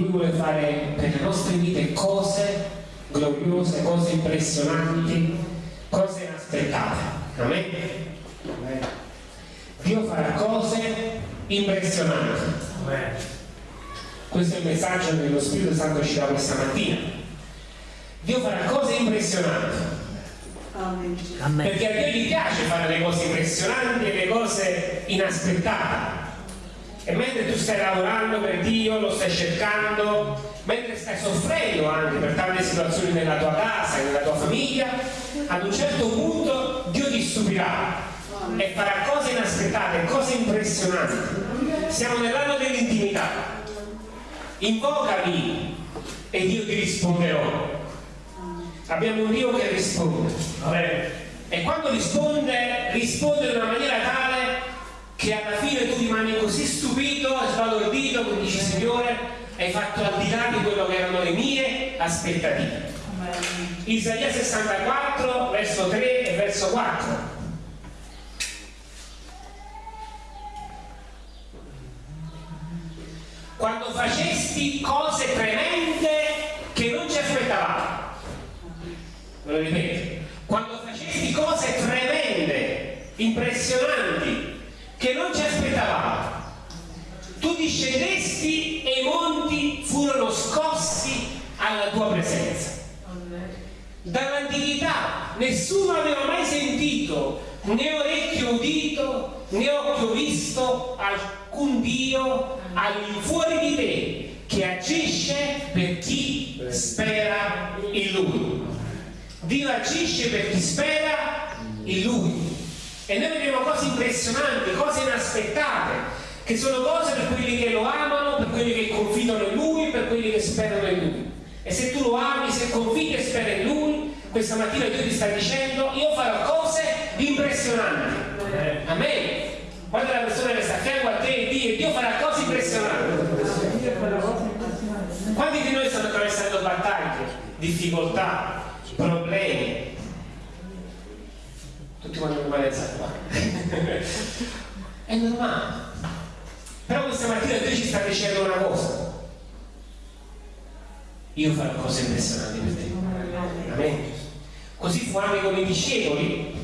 Lui vuole fare per le nostre vite cose gloriose, cose impressionanti, cose inaspettate. Amen? Dio farà cose impressionanti. Questo è il messaggio che lo Spirito Santo ci dà questa mattina. Dio farà cose impressionanti. Amen. Perché a Dio gli piace fare le cose impressionanti e le cose inaspettate. E mentre tu stai lavorando per Dio, lo stai cercando, mentre stai soffrendo anche per tante situazioni nella tua casa nella tua famiglia, ad un certo punto Dio ti stupirà e farà cose inaspettate, cose impressionanti. Siamo nell'anno dell'intimità. Invocami e io ti risponderò. Abbiamo un Dio che risponde. E quando risponde, risponde in una maniera tale che alla fine tu rimani così e sbalordito che dici Signore, hai fatto al di là di quello che erano le mie aspettative. Isaia 64, verso 3 e verso 4. quando facesti cose tremende che non ci aspettavamo. Ve lo ripeto, quando facesti cose tremende, impressionanti, che non ci aspettavamo. Tu discendesti e i monti furono scossi alla tua presenza. Dall'antichità nessuno aveva mai sentito, né orecchio udito, né occhio visto alcun Dio all'infuori di te che agisce per chi spera in Lui. Dio agisce per chi spera in Lui. E noi vediamo cose impressionanti, cose inaspettate, che sono cose per quelli che lo amano, per quelli che confidano in Lui, per quelli che sperano in Lui. E se tu lo ami, se confidi e speri in Lui, questa mattina Dio ti sta dicendo, io farò cose impressionanti. Amen. Guarda la persona che sta a fianco a te e Dio, Dio farà cose impressionanti. Quanti di noi stanno attraversando battaglie, difficoltà, problemi? Tutti quanti come qua. È normale. Mattina Dio ci sta dicendo una cosa. Io farò cose impressionanti per te. Amen. Così fu anche con i discepoli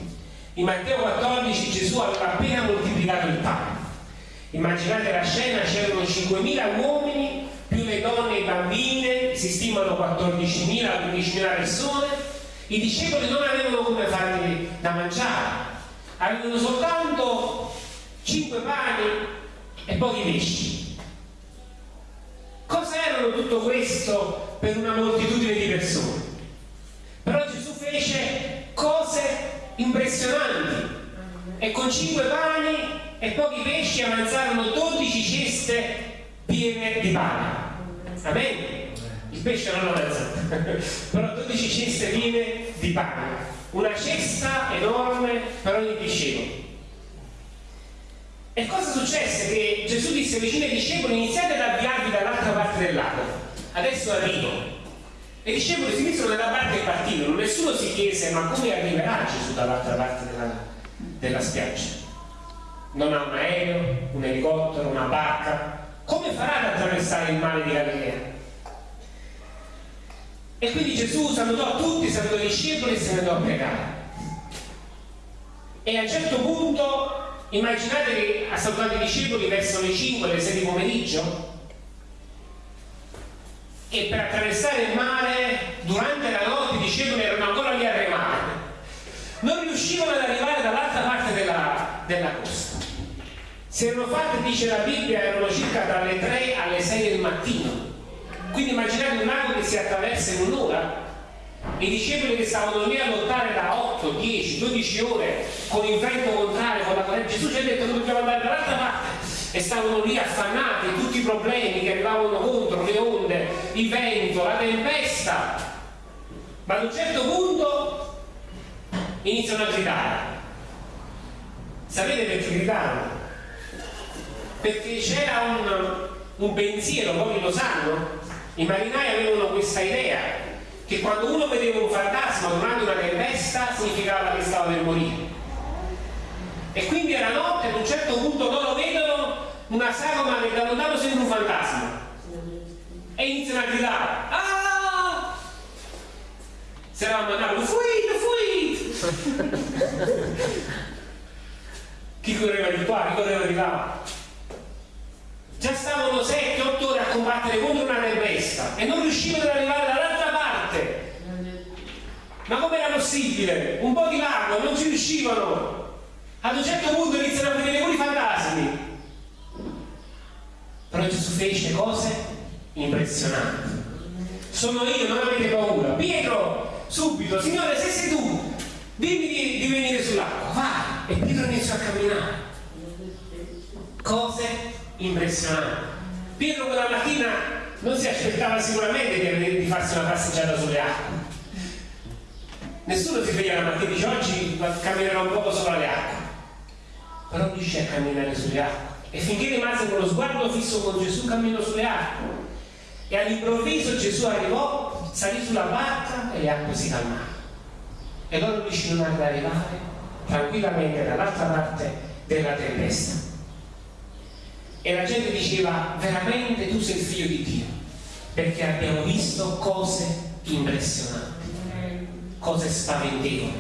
in Matteo 14 Gesù aveva appena moltiplicato il pane. Immaginate la scena, c'erano 5.000 uomini, più le donne e i bambini, si stimano 14.000, 15.000 persone. I discepoli non avevano come farli da mangiare, avevano soltanto 5 pani e pochi pesci. Cosa erano tutto questo per una moltitudine di persone? Però Gesù fece cose impressionanti e con cinque pani e pochi pesci avanzarono 12 ceste piene di pane. Amen? Il pesce non lo avanzato, però 12 ceste piene di pane. Una cesta enorme per ogni discepolo. E cosa successe? Che Gesù disse vicino ai discepoli iniziate ad avviarvi dall'altra parte del lago. Adesso arrivo e i discepoli si misero nella barca e partirono. Nessuno si chiese ma come arriverà Gesù dall'altra parte della, della spiaggia? Non ha un aereo, un elicottero, una barca. Come farà ad attraversare il mare di Galilea? E quindi Gesù salutò tutti, salutò i discepoli e se ne andò a pregare. E a un certo punto, immaginate che ha salutato i discepoli verso le 5, le 6 di pomeriggio, e per attraversare il mare durante la notte i discepoli erano ancora lì a remare. Non riuscivano ad arrivare dall'altra parte della, della costa. Si erano fatte, dice la Bibbia, erano circa dalle 3 alle 6 del mattino. Quindi immaginate un lago che si attraversa in un'ora i discepoli che stavano lì a lottare da 8, 10, 12 ore con il vento contrario, con la corrente Gesù ci ha detto che dobbiamo andare dall'altra parte e stavano lì affannati tutti i problemi che arrivavano contro, le onde, il vento, la tempesta. Ma ad un certo punto iniziano a gridare. Sapete perché gridavano? Perché c'era un, un pensiero, pochi lo sanno, i marinai avevano questa idea che quando uno vedeva un fantasma durante una tempesta significava che stava per morire E quindi era notte, ad un certo punto loro vedono una sagoma che da lontano sembra un fantasma. E iniziano a gridare. Ah! Si eravamo mandato, fuit, fuit! chi correva di qua, chi correva di là. Già stavano 7-8 ore a combattere contro una tempesta e non riuscivano ad arrivare. Ma com'era possibile? Un po' di largo, non ci riuscivano. Ad un certo punto iniziano a vedere pure i fantasmi. Però Gesù fece cose impressionanti. Sono io, non avete paura. Pietro, subito, Signore, se sei tu, dimmi di, di venire sull'acqua. Vai! E Pietro iniziò a camminare. Cose impressionanti. Pietro quella mattina non si aspettava sicuramente di, di farsi una passeggiata sulle acque. Nessuno si sveglia la mattina e dice oggi camminerò un poco sopra le acque. Però riuscì a camminare sulle acque. E finché rimase con lo sguardo fisso con Gesù camminò sulle acque. E all'improvviso Gesù arrivò, salì sulla barca e le acque si calmarono. E loro riuscirono ad arrivare tranquillamente dall'altra parte della tempesta. E la gente diceva, veramente tu sei il figlio di Dio, perché abbiamo visto cose impressionanti, cose spaventevoli.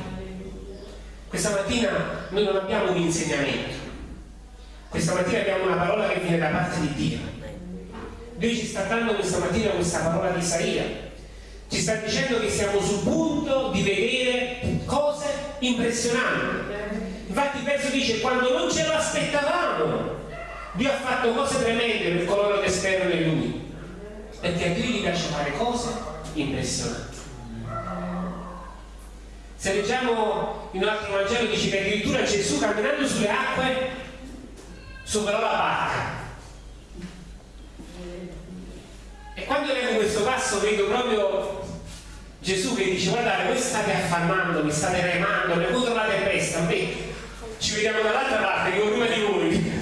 Questa mattina noi non abbiamo un insegnamento, questa mattina abbiamo una parola che viene da parte di Dio. Dio ci sta dando questa mattina questa parola di Isaia, ci sta dicendo che siamo sul punto di vedere cose impressionanti. Infatti il verso dice quando non ce lo aspettavamo, Dio ha fatto cose tremende per coloro che sperano in Lui. Perché Dio gli piace fare cose impressionanti. Se leggiamo in un altro Vangelo dice che addirittura Gesù camminando sulle acque superò la barca. E quando leggo questo passo vedo proprio Gesù che dice guardate voi state affammando, mi state remando, ne contro la tempesta, beh, ci vediamo dall'altra parte, che prima di voi.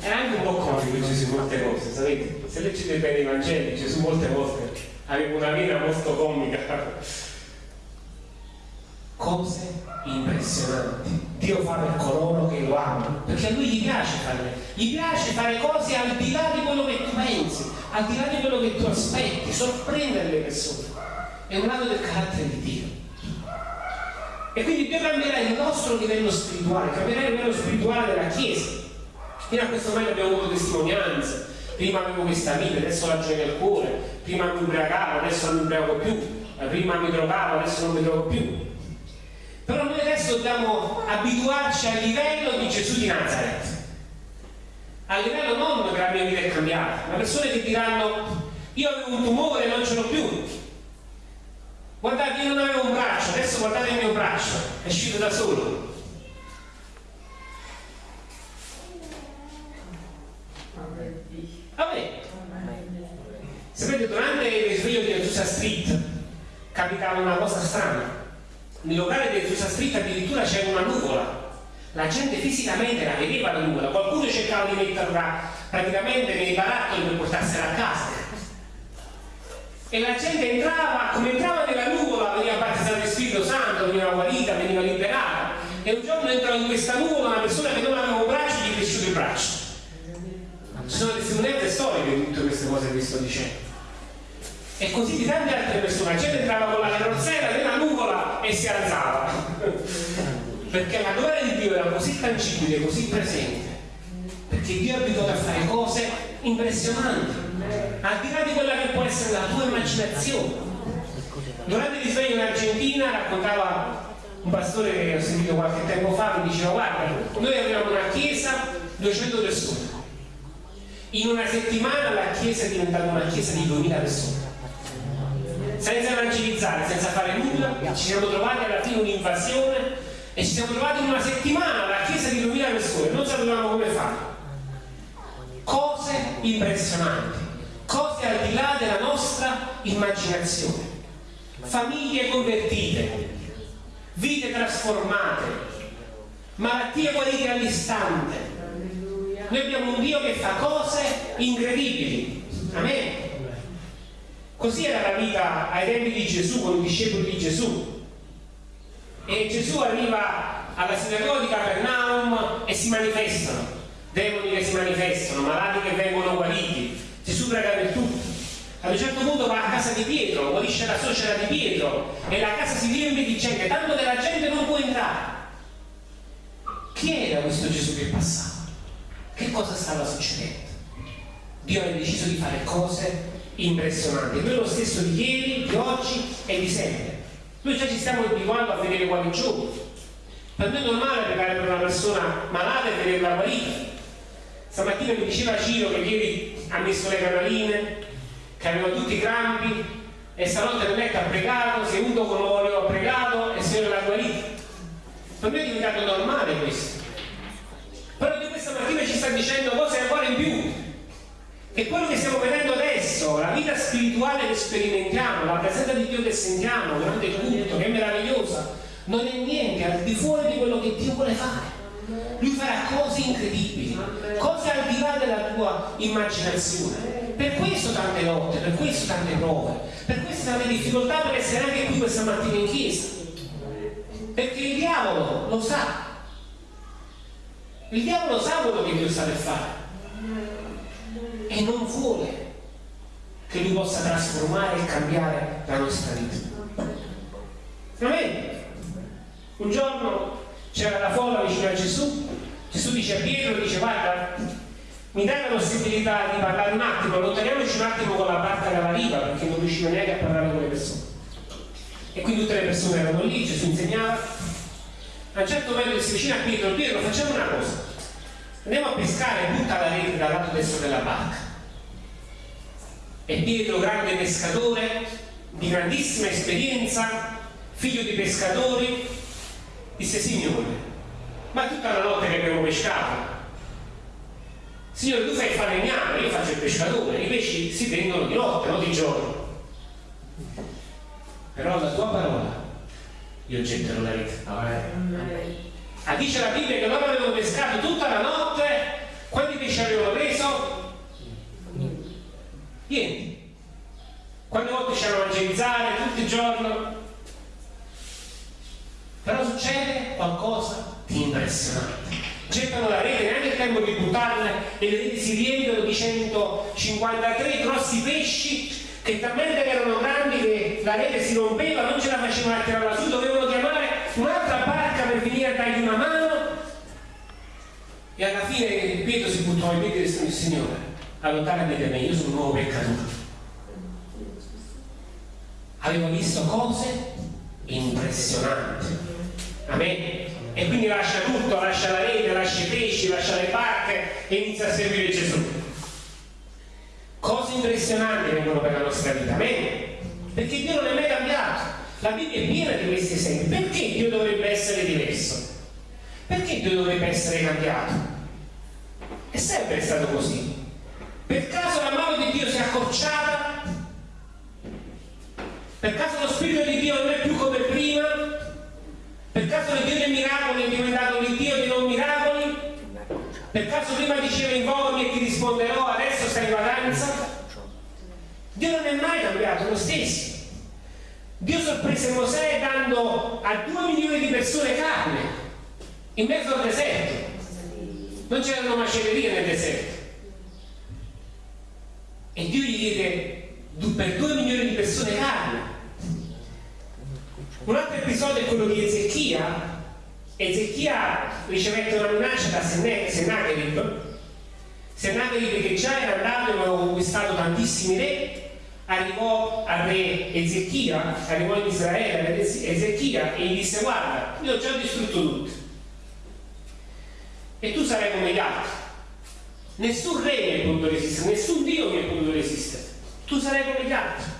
Era anche un po' comico Gesù molte cose, sapete? Se leggete bene i Vangeli, Gesù molte volte aveva una vita molto comica. Cose impressionanti. Dio fa per coloro che lo amano, perché a lui gli piace fare, gli piace fare cose al di là di quello che tu pensi al di là di quello che tu aspetti, sorprendere le persone. È un lato del carattere di Dio. E quindi Dio cambierà il nostro livello spirituale, cambierà il livello spirituale della Chiesa. Fino a questo momento abbiamo avuto testimonianze, prima avevo questa vita, adesso la gioia nel cuore, prima mi ubriacavo, adesso non mi ubriaco più, prima mi drogavo, adesso non mi drogo più. Però noi adesso dobbiamo abituarci al livello di Gesù di Nazareth a livello non che la mia vita è cambiata, ma persone che diranno io avevo un tumore e non ce l'ho più. Guardate, io non avevo un braccio, adesso guardate il mio braccio, è uscito da solo. Vabbè. Sapete, durante il risveglio di Azusa Street capitava una cosa strana. Nel locale di Azusa Street addirittura c'era una nuvola la gente fisicamente la vedeva la nuvola, di metterla praticamente nei barattoli per portarsela a casa. E la gente entrava, come entrava nella nuvola, veniva battezzata di Spirito Santo, veniva guarita, veniva liberata. E un giorno entrò in questa nuvola una persona che non aveva un braccio gli è cresciuto il braccio. Ci sono testimonianze storiche di tutte queste cose che sto dicendo. E così di tante altre persone, la gente entrava con la carrozzella nella nuvola e si alzava perché la gloria di Dio era così tangibile, così presente, perché Dio è abituato a fare cose impressionanti, al di là di quella che può essere la tua immaginazione. Durante il risveglio in Argentina raccontava un pastore che ho sentito qualche tempo fa, mi diceva guarda, noi avevamo una chiesa, 200 persone. In una settimana la chiesa è diventata una chiesa di 2000 persone. Senza evangelizzare, senza fare nulla, ci siamo trovati alla fine un'invasione e ci siamo trovati in una settimana alla chiesa di 2000 persone, non sapevamo come fare. Impressionanti, cose al di là della nostra immaginazione. Famiglie convertite, vite trasformate, malattie guarite all'istante. Noi abbiamo un Dio che fa cose incredibili. Amen. Così era la vita ai tempi di Gesù, con i discepoli di Gesù. E Gesù arriva alla sinagoga di Capernaum e si manifestano, demoni che si manifestano, malati che vengono guariti. Gesù prega per tutti. Ad un certo punto va a casa di Pietro, guarisce la suocera di Pietro e la casa si riempie di gente, tanto che la gente non può entrare. Chi era questo Gesù che passava? Che cosa stava succedendo? Dio ha deciso di fare cose impressionanti. Lui è lo stesso di ieri, di oggi e di sempre. Noi già ci stiamo abituando a vedere guarigioni. Per me è normale pregare per una persona malata e vederla guarita. Stamattina mi diceva Ciro che ieri ha messo le canaline, che aveva tutti i crampi e stanotte nel letto ha pregato, si è unto con l'olio, ha pregato e il Signore l'ha guarita. Per me è diventato normale questo. Però Dio questa mattina ci sta dicendo cose ancora in più. E quello che stiamo vedendo adesso, la vita spirituale che sperimentiamo, la presenza di Dio che sentiamo durante il che è meravigliosa, non è niente al di fuori di quello che Dio vuole fare. Lui farà cose incredibili, cose al di là della tua immaginazione. Per questo tante lotte, per questo tante prove, per questo tante difficoltà per essere anche qui questa mattina in chiesa. Perché il diavolo lo sa. Il diavolo sa quello che Dio sta per fare e non vuole che lui possa trasformare e cambiare la nostra vita. Amen. Un giorno c'era la folla vicino a Gesù, Gesù dice a Pietro, dice guarda, mi dai la possibilità di parlare un attimo, allontaniamoci un attimo con la barca dalla riva perché non riuscivo neanche a parlare con le persone. E quindi tutte le persone erano lì, Gesù insegnava. A un certo momento si vicina a Pietro, Pietro facciamo una cosa, andiamo a pescare butta la rete dal lato destro della barca. E Pietro, grande pescatore, di grandissima esperienza, figlio di pescatori, disse Signore, ma tutta la notte che abbiamo pescato. Signore, tu fai il falegname, io faccio il pescatore, i pesci si tengono di notte, non di giorno. Però la tua parola io getterò la rete. Amen. Ah, dice la Bibbia che loro avevano pescato tutta la notte, quanti pesci avevano preso? Niente. Quante volte ci hanno evangelizzare tutto il giorno? Però succede qualcosa di impressionante. Gettano la rete, neanche il tempo di buttarla, e le reti si riempiono di 153 grossi pesci che talmente erano grandi che la rete si rompeva, non ce la facevano a tirare su, dovevano chiamare un'altra barca per venire a dargli una mano. E alla fine Pietro si buttò ai piedi del Signore, allontanami da me, io sono un nuovo peccatore. Aveva visto cose impressionanti. Amen. E quindi lascia tutto, lascia la rete, lascia i pesci, lascia le barche e inizia a seguire Gesù. Cose impressionanti vengono per la nostra vita, amen? Perché Dio non è mai cambiato. La Bibbia è piena di questi esempi. Perché Dio dovrebbe essere diverso? Perché Dio dovrebbe essere cambiato? È sempre stato così. Per caso la mano di Dio si è accorciata? Per caso lo Spirito di Dio non è? Il Dio dei miracoli è diventato il Dio dei non miracoli? Per caso prima diceva invocami e ti risponderò, adesso stai in vacanza? Dio non è mai cambiato, lo stesso. Dio sorprese Mosè dando a due milioni di persone carne in mezzo al deserto. Non c'erano macellerie nel deserto. E Dio gli diede per due milioni di persone carne. Un altro episodio è quello di Ezechia. Ezechia ricevette una minaccia da Sennacherib. Sennacherib che già era andato e aveva conquistato tantissimi re arrivò al re Ezechia, arrivò in Israele ad Ezechia e gli disse guarda, io ho già distrutto tutto e tu sarai come gli altri. Nessun re mi è potuto resistere, nessun Dio mi è potuto resistere. Tu sarai come gli altri.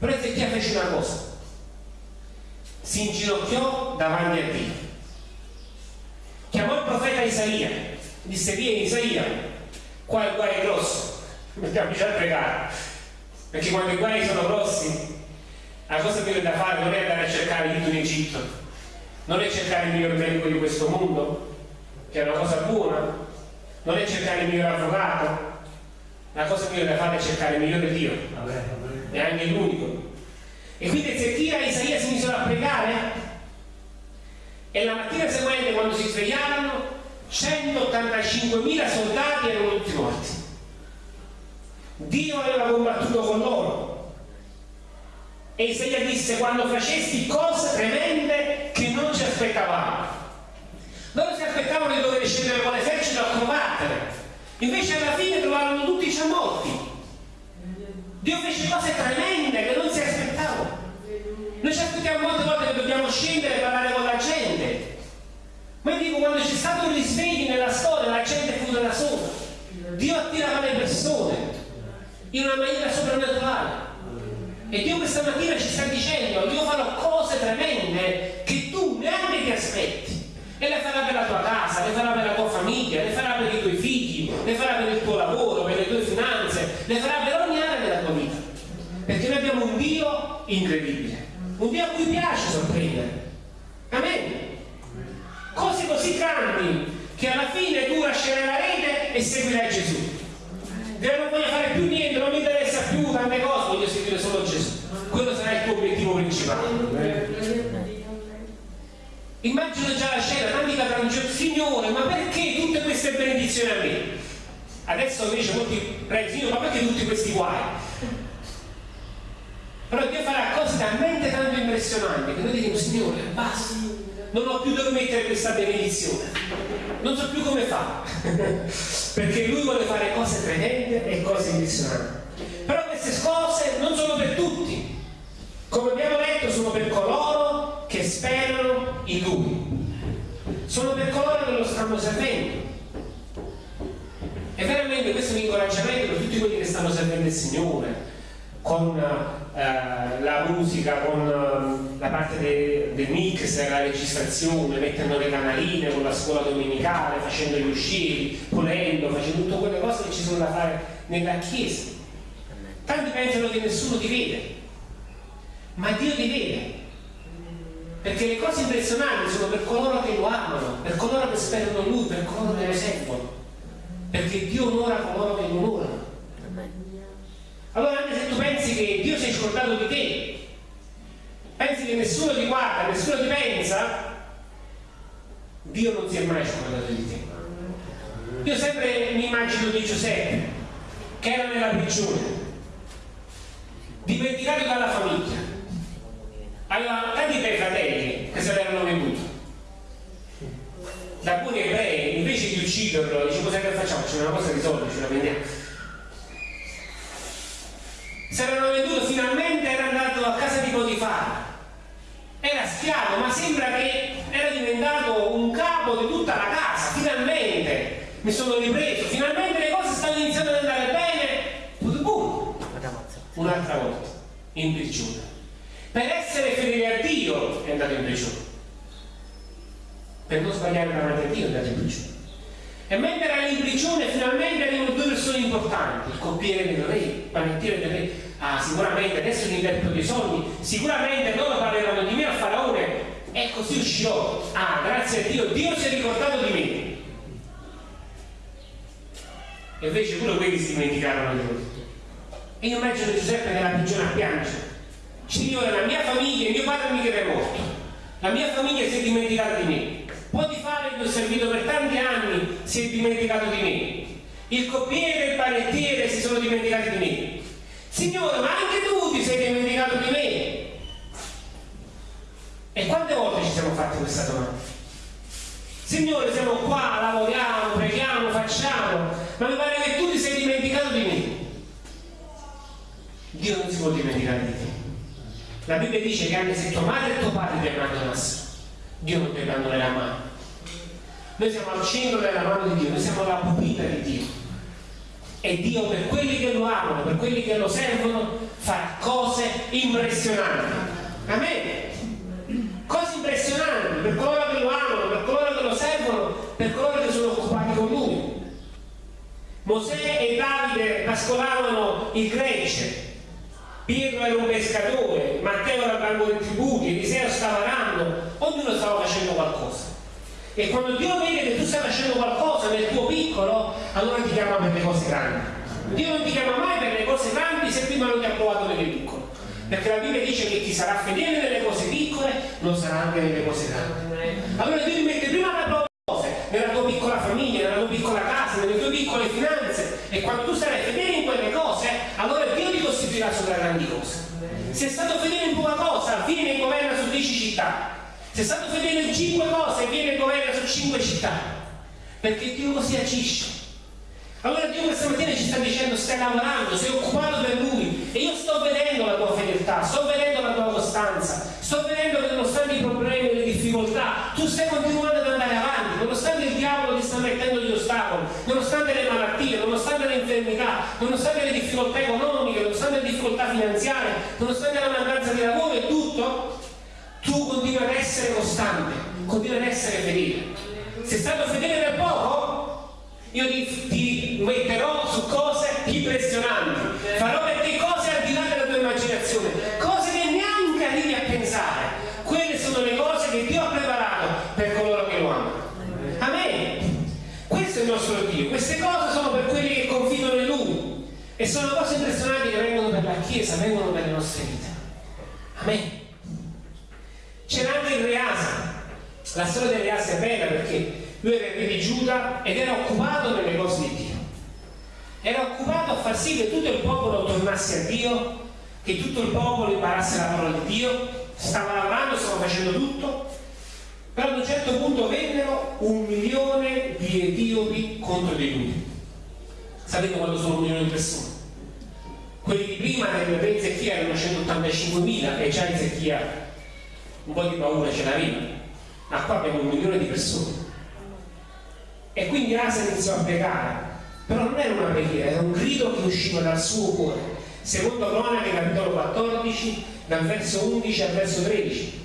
Però Ezechia fece una cosa. Si inginocchiò davanti a Dio. Chiamò il profeta Isaia. Disse, vieni Isaia, qua il guai è grosso. Mettiamoci a pregare perché quando i guai sono grossi la cosa che da fare non è andare a cercare l'Egitto in Egitto. Non è cercare il miglior medico di questo mondo che è una cosa buona. Non è cercare il miglior avvocato. La cosa migliore da fare è cercare il migliore Dio. E anche l'unico e quindi Ezechia e Isaia si misero a pregare E la mattina seguente, quando si svegliarono, 185.000 soldati erano tutti morti. Dio aveva combattuto con loro. E Isaia disse, quando facesti cose tremende che non ci aspettavamo. Loro si aspettavano di dover scendere con l'esercito a combattere. Invece alla fine trovarono tutti già morti. Dio fece cose tremende che non si aspettavano. Noi ci aspettiamo molte volte che dobbiamo scendere e parlare con la gente. Ma io dico, quando c'è stato un risveglio nella storia, la gente fu da sola. Dio attirava le persone in una maniera soprannaturale. E Dio questa mattina ci sta dicendo, io farò cose tremende che tu neanche ti aspetti. E le farà per la tua casa, le farà per la tua famiglia, le farà per i tuoi figli, le farà per il tuo lavoro, per le tue finanze, le farà per ogni area della tua vita. Perché noi abbiamo un Dio incredibile, un Dio a cui piace sorprendere. Amen. Cose così grandi che alla fine tu lascerai la rete e seguirai Gesù. Dire non voglio fare più niente, non mi interessa più tante cose, voglio seguire solo Gesù. Quello sarà il tuo obiettivo principale. Immagino già la scena, tanti cadranno Signore, ma perché tutte queste benedizioni a me? Adesso invece molti pregano, ma perché tutti questi guai? Però Dio farà cose talmente tanto impressionanti che noi diremo, Signore, basta, non ho più dove mettere questa benedizione, non so più come fa, perché Lui vuole fare cose tremende e cose impressionanti. Però queste cose non sono per tutti, come abbiamo detto, sono per coloro che sperano in Lui, sono per coloro che lo stanno servendo. E veramente questo è un incoraggiamento per tutti quelli che stanno servendo il Signore, con eh, la musica, con eh, la parte del de mix, la registrazione, mettendo le canaline con la scuola domenicale, facendo gli usciti, pulendo, facendo tutte quelle cose che ci sono da fare nella chiesa. Tanti pensano che nessuno ti vede, ma Dio ti vede. Perché le cose impressionanti sono per coloro che lo amano, per coloro che sperano in Lui, per coloro che lo servono. Perché Dio onora coloro che lo onorano. Allora anche se tu pensi che Dio si è scordato di te, pensi che nessuno ti guarda, nessuno ti pensa, Dio non si è mai scordato di te. Io sempre mi immagino di Giuseppe, che era nella prigione, dimenticato dalla famiglia, aveva tanti bei fratelli che se l'erano venduti. Da alcuni ebrei, invece di ucciderlo, dice cosa che facciamo? C'è una cosa di soldi, ce la vendiamo si erano venduto finalmente era andato a casa di Potifar era schiavo ma sembra che era diventato un capo di tutta la casa finalmente. Mi sono ripreso. Finalmente le cose stanno iniziando ad andare bene. Boom, un'altra volta. In prigione per essere fedele a Dio è andato in prigione per non sbagliare davanti a Dio è andato in prigione e mentre era in prigione finalmente arrivano due persone importanti, il coppiere del re, il panettiere del re, ah sicuramente adesso mi interpreto dei sogni, sicuramente loro parleranno di me al faraone e così uscirò. Ah, grazie a Dio, Dio si è ricordato di me. E invece pure quelli si dimenticarono di lui. E io immagino Giuseppe nella prigione a piangere. Signore, la mia famiglia, mio padre mica è morto. La mia famiglia si è dimenticata di me. Potifare che ho servito per tanti anni si è dimenticato di me. Il coppiere e il panettiere si sono dimenticati di me. Signore, ma anche tu ti sei dimenticato di me. E quante volte ci siamo fatti questa domanda? Signore, siamo qua, lavoriamo, preghiamo, facciamo, ma mi pare che tu ti sei dimenticato di me. Dio non si può dimenticare di te. La Bibbia dice che anche se tua madre e tuo padre ti abbandonassero, Dio non ti abbandonerà mai. Noi siamo al centro della mano di Dio, noi siamo la pupilla di Dio. E Dio per quelli che lo amano, per quelli che lo servono, farà cose impressionanti. Amen. Cose impressionanti per coloro che lo amano, per coloro che lo servono, per coloro che sono occupati con lui. Mosè e Davide pascolavano il gregge, Pietro era un pescatore, Matteo era banco dei tributi, Eliseo stava arando, ognuno stava facendo qualcosa. E quando Dio vede che tu stai facendo qualcosa nel tuo piccolo, allora ti chiama per le cose grandi. Dio non ti chiama mai per le cose grandi se prima non ti ha provato nelle piccole. perché la Bibbia dice che chi sarà fedele nelle cose piccole lo sarà anche nelle cose grandi. Allora Dio ti mette prima la tua cose, nella tua piccola famiglia, nella tua piccola casa, nelle tue piccole finanze e quando tu sarai fedele in quelle cose, allora Dio ti costituirà sopra grandi cose. Se è stato fedele in poca cosa, viene e governa su dieci città. Se stato fedele in cinque cose, viene e governa su cinque città. Perché Dio così agisce. Allora Dio questa mattina ci sta dicendo stai lavorando, sei occupato per Lui e io sto vedendo la tua fedeltà, sto vedendo la tua costanza, sto vedendo che nonostante i problemi e le difficoltà tu stai continuando ad andare avanti, nonostante il diavolo ti sta mettendo gli ostacoli, nonostante le malattie, nonostante le infermità, nonostante le difficoltà economiche, nonostante le difficoltà finanziarie, nonostante la mancanza di lavoro e tutto, tu continui ad essere costante, continui ad essere fedele. Sei stato fedele per poco? Io ti, ti metterò su cose impressionanti, farò per te cose al di là della tua immaginazione, cose che neanche arrivi a pensare. Quelle sono le cose che Dio ha preparato per coloro che lo amano. Amen. Questo è il nostro Dio, queste cose sono per quelli che confidano in Lui e sono cose impressionanti che vengono per la Chiesa, vengono per le nostre vite. Amen. C'era anche il Reasa. La storia del Reasa è bella perché lui era il re di Giuda ed era occupato nelle cose di Dio. Era occupato a far sì che tutto il popolo tornasse a Dio, che tutto il popolo imparasse la parola di Dio, stava lavorando, stava facendo tutto, però ad un certo punto vennero un milione di etiopi contro di lui. Sapete quando sono un milione di persone? Quelli di prima del re Ezechia erano 185.000 e già Ezechia un po' di paura ce l'aveva, ma qua abbiamo un milione di persone. E quindi Asa iniziò a pregare, però non era una preghiera, era un grido che usciva dal suo cuore. Secondo Cronache, capitolo 14, dal verso 11 al verso 13.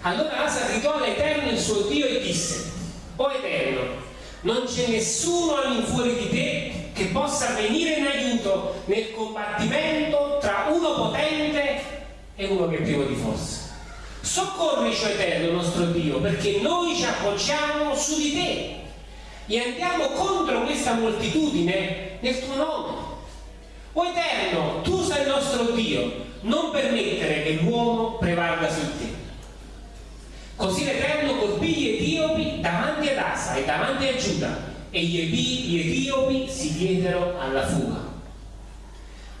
Allora Asa gridò all'Eterno il suo Dio e disse, O Eterno, non c'è nessuno all'infuori di te che possa venire in aiuto nel combattimento tra uno potente e uno che è privo di forza. Soccorrici, Eterno, nostro Dio, perché noi ci appoggiamo su di te e andiamo contro questa moltitudine nel tuo nome. O Eterno, tu sei il nostro Dio, non permettere che l'uomo prevalga su te. Così l'Eterno colpì gli Etiopi davanti ad Asa e davanti a Giuda e gli, Etiopi si diedero alla fuga.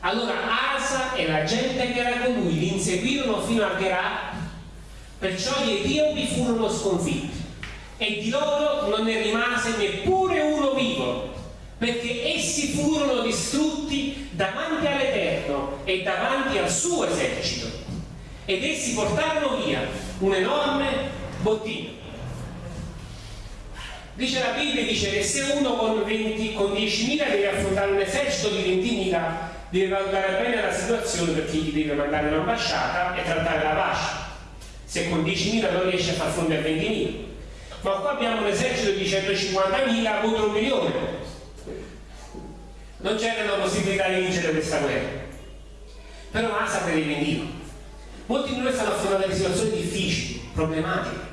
Allora Asa e la gente che era con lui li inseguirono fino a Gerar Perciò gli Etiopi furono sconfitti e di loro non ne rimase neppure uno vivo, perché essi furono distrutti davanti all'Eterno e davanti al suo esercito. Ed essi portarono via un enorme bottino. Dice la Bibbia, dice che se uno con, 20, con 10.000 deve affrontare un esercito di 20.000, deve valutare bene la situazione perché gli deve mandare un'ambasciata e trattare la pace se con 10.000 non riesce a far fronte a 20.000 ma qua abbiamo un esercito di 150.000 contro un milione. Non c'era la possibilità di vincere questa guerra. Però Asa credeva in Dio molti di noi stanno affrontando delle situazioni difficili, problematiche.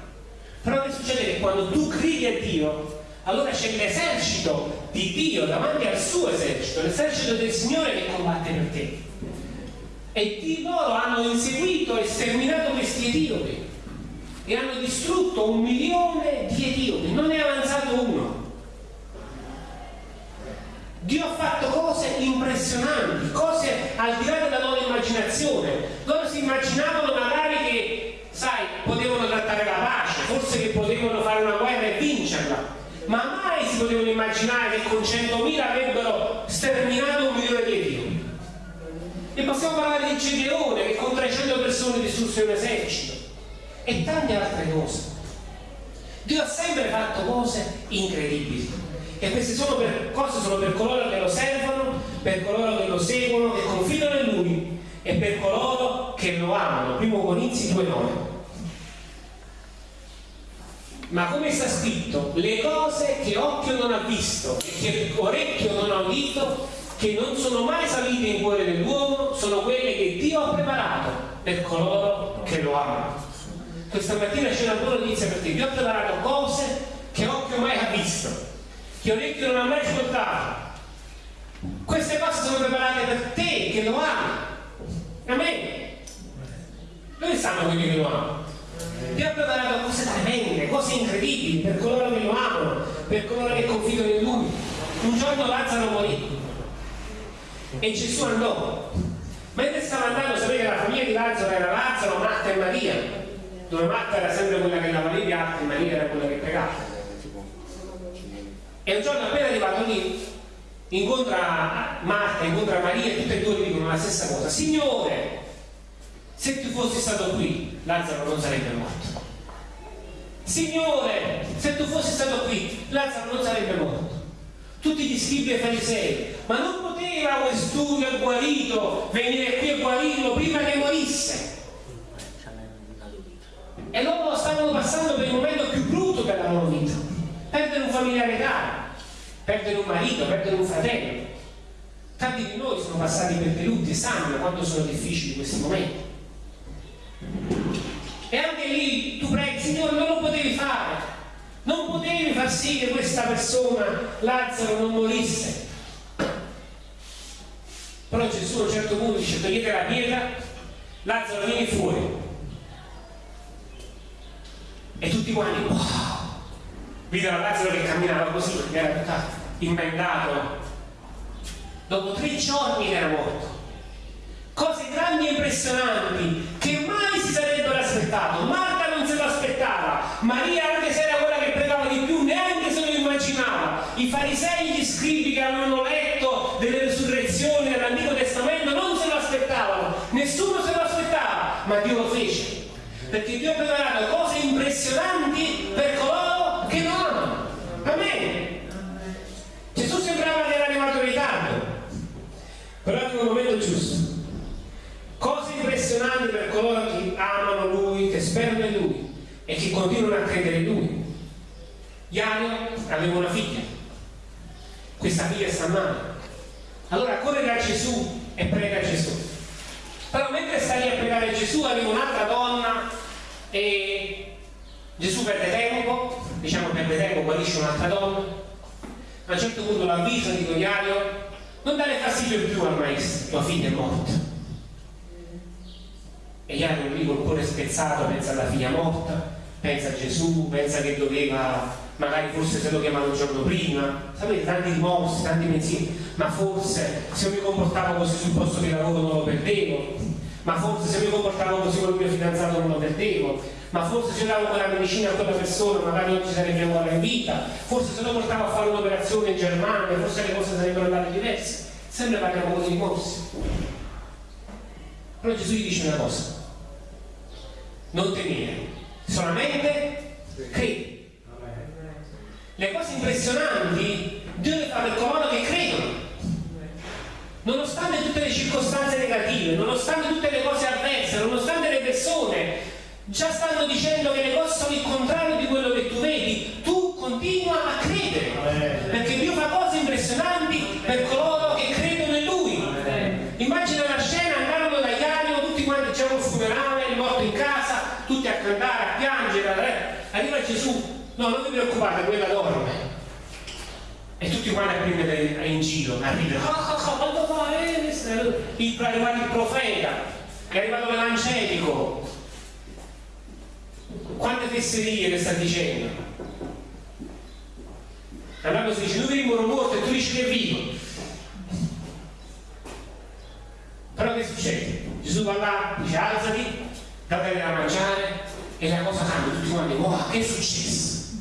Però che succede? che quando tu credi a Dio allora c'è l'esercito di Dio davanti al suo esercito l'esercito del Signore che combatte per te e di loro hanno inseguito e sterminato questi etiopi e hanno distrutto un milione di etiopi, non è avanzato uno. Dio ha fatto cose impressionanti, cose al di là della loro immaginazione. Loro si immaginavano magari che, sai, potevano trattare la pace, forse che potevano fare una guerra e vincerla, ma mai si potevano immaginare che con 100.000 avrebbero sterminato un milione di etiopi. E possiamo parlare di Gedeone che con 300 persone distrusse un esercito e tante altre cose. Dio ha sempre fatto cose incredibili e queste sono per, cose sono per coloro che lo servono, per coloro che lo seguono, che confidano in Lui e per coloro che lo amano. Primo Corinzi 2,9. Ma come sta scritto, le cose che occhio non ha visto e che orecchio non ha udito che non sono mai salite in cuore dell'uomo sono quelle per coloro che lo amano. Questa mattina c'è una buona notizia per te. Dio ho preparato cose che occhio mai ha visto, che orecchio non ha mai ascoltato. Queste cose sono preparate per te che lo ami. Amen. Dove stanno quelli che lo amano? Dio ho preparato cose tremende, cose incredibili per coloro che lo amano, per coloro che confidano in Lui. Un giorno Lazzaro morì e Gesù andò Mentre stava andando, sapete che la famiglia di Lazzaro era Lazzaro, Marta e Maria, dove Marta era sempre quella che lavava i piatti Maria era quella che pregava. E un giorno appena arrivato lì, incontra Marta, incontra Maria e tutte e due dicono la stessa cosa. Signore, se tu fossi stato qui, Lazzaro non sarebbe morto. Signore, se tu fossi stato qui, Lazzaro non sarebbe morto. Tutti gli scribi e farisei, ma non poteva quest'uomo guarito venire qui e guarirlo prima che morisse. E loro stavano passando per il momento più brutto della loro vita. Perdere un familiare caro, perdere un marito, perdere un fratello. Tanti di noi sono passati per dei lutti e sanno quanto sono difficili questi momenti. E anche lì tu preghi, Signore, non lo. Non potevi far sì che questa persona, Lazzaro, non morisse. Però Gesù a un certo punto dice, togliete la pietra, Lazzaro vieni fuori. E tutti quanti, wow! Videro Lazzaro che camminava così, perché era tutto invendato. Dopo tre giorni era morto. Cose grandi e impressionanti che mai si sarebbero aspettato. Marta non se lo aspettava. Maria, Perché Dio ha preparato cose impressionanti per coloro che lo amano. Amen. Gesù sembrava che era arrivato in ritardo, però è un momento giusto. Cose impressionanti per coloro che amano Lui, che sperano in Lui e che continuano a credere in Lui. Iario aveva una figlia, questa figlia sta male. Allora corre da Gesù e prega Gesù. Però mentre sta lì a pregare Gesù arriva un'altra donna e Gesù perde tempo, diciamo perde tempo, guarisce un'altra donna. A un certo punto l'avvisa di Iario, non dare fastidio più al maestro, tua figlia è morta. E Iario lì col cuore spezzato pensa alla figlia morta, pensa a Gesù, pensa che doveva, magari forse se lo chiamava un giorno prima, sapete, tanti rimorsi, tanti pensieri, ma forse se mi comportavo così sul posto di lavoro non lo perdevo, ma forse se mi comportavo così con il mio fidanzato non lo perdevo, ma forse se io davo quella medicina a quella persona magari oggi sarebbe ancora in vita, forse se lo portavo a fare un'operazione in Germania, forse le cose sarebbero andate diverse, sempre parliamo così rimorsi. Però Gesù gli dice una cosa, non temere, solamente credi. Le cose impressionanti Dio le fa per coloro che credono. Nonostante tutte le circostanze negative, nonostante tutte le cose avverse, nonostante le persone già stanno dicendo che le cose sono il contrario di quello che tu vedi, tu continua a credere. Perché Dio fa cose impressionanti per coloro che credono in Lui. Immagina la scena, andarono da Iario, tutti quanti c'era un funerale, il morto in casa, tutti a cantare, a piangere, arriva Gesù, no non vi preoccupate, quella dorme. Tutti quanti a prendere in giro, a ridere, quando fa? Il, profeta, è arrivato l'angelico. Quante fesserie che sta dicendo? Allora si dice, vedi moro morto e tu dici che è vivo. Però che succede? Gesù va là, dice alzati, datele da mangiare e la cosa cambia, tutti quanti, wow, che è successo?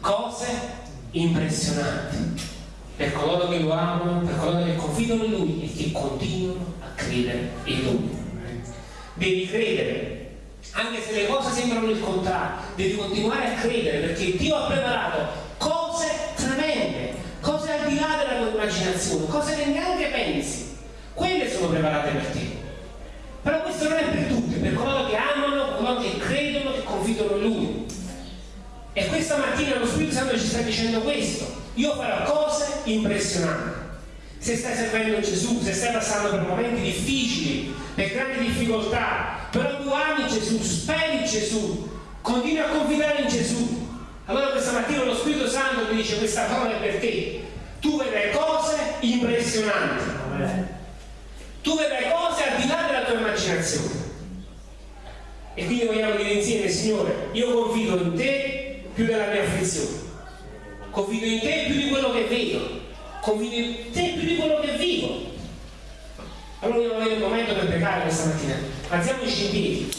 Cose impressionanti per coloro che lo amano, per coloro che confidano in Lui e che continuano a credere in Lui. Devi credere, anche se le cose sembrano il contrario, devi continuare a credere perché Dio ha preparato cose tremende, cose al di là della tua immaginazione, cose che neanche pensi. Quelle sono preparate per te. Però questo non è per tutti, per coloro che amano, coloro che credono, che confidano in Lui. Questa mattina lo Spirito Santo ci sta dicendo questo. Io farò cose impressionanti. Se stai servendo Gesù, se stai passando per momenti difficili, per grandi difficoltà, però tu ami Gesù, speri Gesù, continui a confidare in Gesù. Allora questa mattina lo Spirito Santo ti dice questa parola è per te. Tu vedrai cose impressionanti. Tu vedrai cose al di là della tua immaginazione. E quindi vogliamo dire insieme, Signore, io confido in te più della mia afflizione, confido in te più di quello che vedo, confido in te più di quello che vivo. Allora vogliamo avere un momento per pregare questa mattina. Alziamoci in piedi.